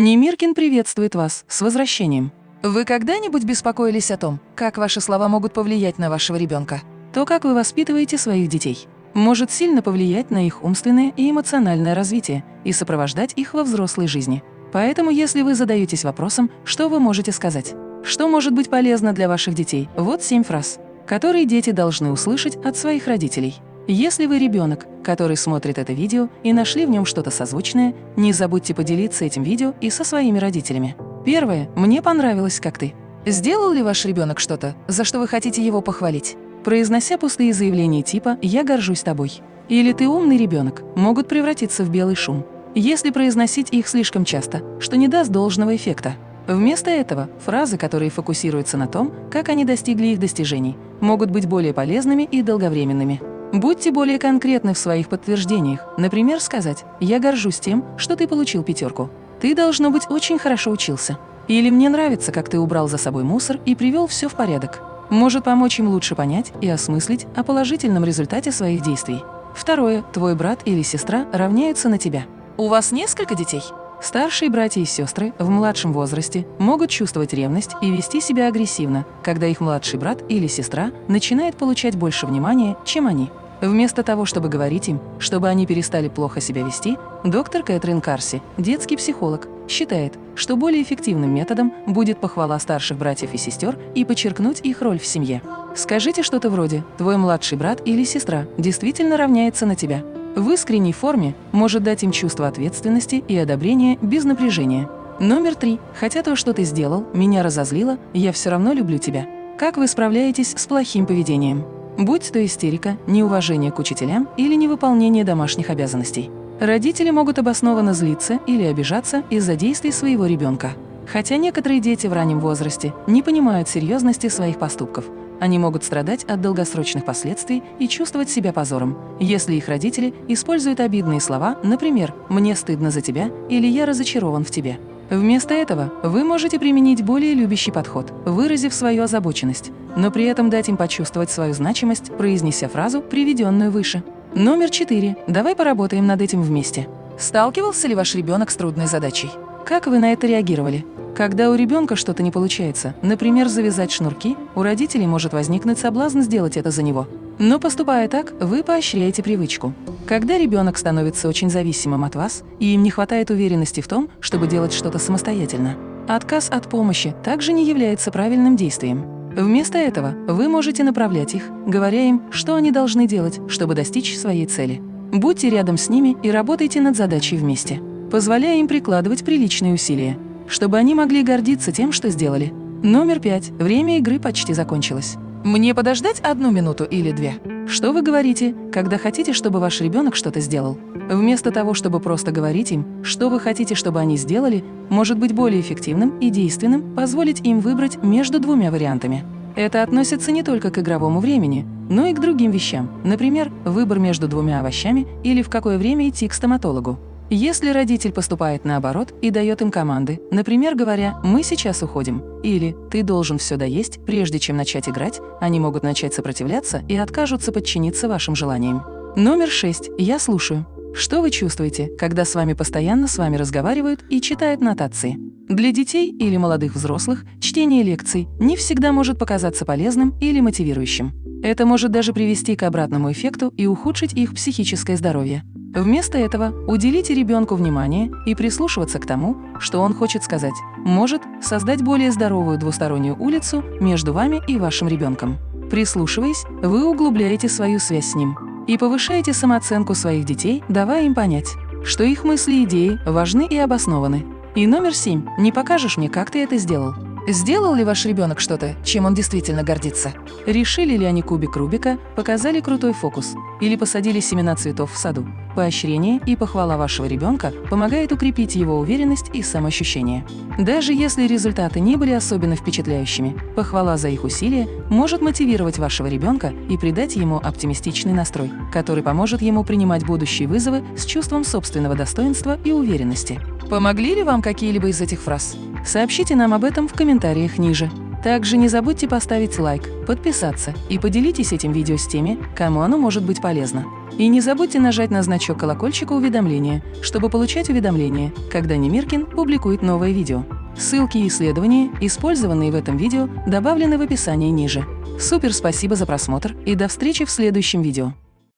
Немиркин приветствует вас с возвращением. Вы когда-нибудь беспокоились о том, как ваши слова могут повлиять на вашего ребенка? То, как вы воспитываете своих детей, может сильно повлиять на их умственное и эмоциональное развитие и сопровождать их во взрослой жизни. Поэтому, если вы задаетесь вопросом, что вы можете сказать, что может быть полезно для ваших детей, вот семь фраз, которые дети должны услышать от своих родителей. Если вы ребенок, который смотрит это видео и нашли в нем что-то созвучное, не забудьте поделиться этим видео и со своими родителями. Первое. Мне понравилось, как ты. Сделал ли ваш ребенок что-то, за что вы хотите его похвалить? Произнося пустые заявления типа «я горжусь тобой» или «ты умный ребенок» могут превратиться в белый шум, если произносить их слишком часто, что не даст должного эффекта. Вместо этого фразы, которые фокусируются на том, как они достигли их достижений, могут быть более полезными и долговременными. Будьте более конкретны в своих подтверждениях. Например, сказать «Я горжусь тем, что ты получил пятерку», ты, должно быть, очень хорошо учился. Или мне нравится, как ты убрал за собой мусор и привел все в порядок. Может помочь им лучше понять и осмыслить о положительном результате своих действий. Второе. Твой брат или сестра равняются на тебя. У вас несколько детей? Старшие братья и сестры в младшем возрасте могут чувствовать ревность и вести себя агрессивно, когда их младший брат или сестра начинает получать больше внимания, чем они. Вместо того, чтобы говорить им, чтобы они перестали плохо себя вести, доктор Кэтрин Карси, детский психолог, считает, что более эффективным методом будет похвала старших братьев и сестер и подчеркнуть их роль в семье. Скажите что-то вроде «твой младший брат или сестра действительно равняется на тебя». В искренней форме может дать им чувство ответственности и одобрения без напряжения. Номер три. Хотя то, что ты сделал, меня разозлило, я все равно люблю тебя. Как вы справляетесь с плохим поведением? Будь то истерика, неуважение к учителям или невыполнение домашних обязанностей. Родители могут обоснованно злиться или обижаться из-за действий своего ребенка. Хотя некоторые дети в раннем возрасте не понимают серьезности своих поступков, они могут страдать от долгосрочных последствий и чувствовать себя позором, если их родители используют обидные слова, например «мне стыдно за тебя» или «я разочарован в тебе». Вместо этого вы можете применить более любящий подход, выразив свою озабоченность, но при этом дать им почувствовать свою значимость, произнеся фразу, приведенную выше. Номер четыре. Давай поработаем над этим вместе. Сталкивался ли ваш ребенок с трудной задачей? Как вы на это реагировали? Когда у ребенка что-то не получается, например, завязать шнурки, у родителей может возникнуть соблазн сделать это за него. Но поступая так, вы поощряете привычку. Когда ребенок становится очень зависимым от вас, и им не хватает уверенности в том, чтобы делать что-то самостоятельно, отказ от помощи также не является правильным действием. Вместо этого вы можете направлять их, говоря им, что они должны делать, чтобы достичь своей цели. Будьте рядом с ними и работайте над задачей вместе, позволяя им прикладывать приличные усилия, чтобы они могли гордиться тем, что сделали. Номер пять. Время игры почти закончилось. Мне подождать одну минуту или две? Что вы говорите, когда хотите, чтобы ваш ребенок что-то сделал? Вместо того, чтобы просто говорить им, что вы хотите, чтобы они сделали, может быть более эффективным и действенным позволить им выбрать между двумя вариантами. Это относится не только к игровому времени, но и к другим вещам, например, выбор между двумя овощами или в какое время идти к стоматологу. Если родитель поступает наоборот и дает им команды, например, говоря «мы сейчас уходим» или «ты должен все доесть, прежде чем начать играть», они могут начать сопротивляться и откажутся подчиниться вашим желаниям. Номер шесть. Я слушаю. Что вы чувствуете, когда с вами постоянно с вами разговаривают и читают нотации? Для детей или молодых взрослых чтение лекций не всегда может показаться полезным или мотивирующим. Это может даже привести к обратному эффекту и ухудшить их психическое здоровье. Вместо этого уделите ребенку внимание и прислушиваться к тому, что он хочет сказать. Может создать более здоровую двустороннюю улицу между вами и вашим ребенком. Прислушиваясь, вы углубляете свою связь с ним и повышаете самооценку своих детей, давая им понять, что их мысли и идеи важны и обоснованы. И номер семь. Не покажешь мне, как ты это сделал. Сделал ли ваш ребенок что-то, чем он действительно гордится? Решили ли они кубик Рубика, показали крутой фокус или посадили семена цветов в саду? Поощрение и похвала вашего ребенка помогает укрепить его уверенность и самоощущение. Даже если результаты не были особенно впечатляющими, похвала за их усилия может мотивировать вашего ребенка и придать ему оптимистичный настрой, который поможет ему принимать будущие вызовы с чувством собственного достоинства и уверенности. Помогли ли вам какие-либо из этих фраз? Сообщите нам об этом в комментариях ниже. Также не забудьте поставить лайк, подписаться и поделитесь этим видео с теми, кому оно может быть полезно. И не забудьте нажать на значок колокольчика уведомления, чтобы получать уведомления, когда Немиркин публикует новое видео. Ссылки и исследования, использованные в этом видео, добавлены в описании ниже. Супер спасибо за просмотр и до встречи в следующем видео.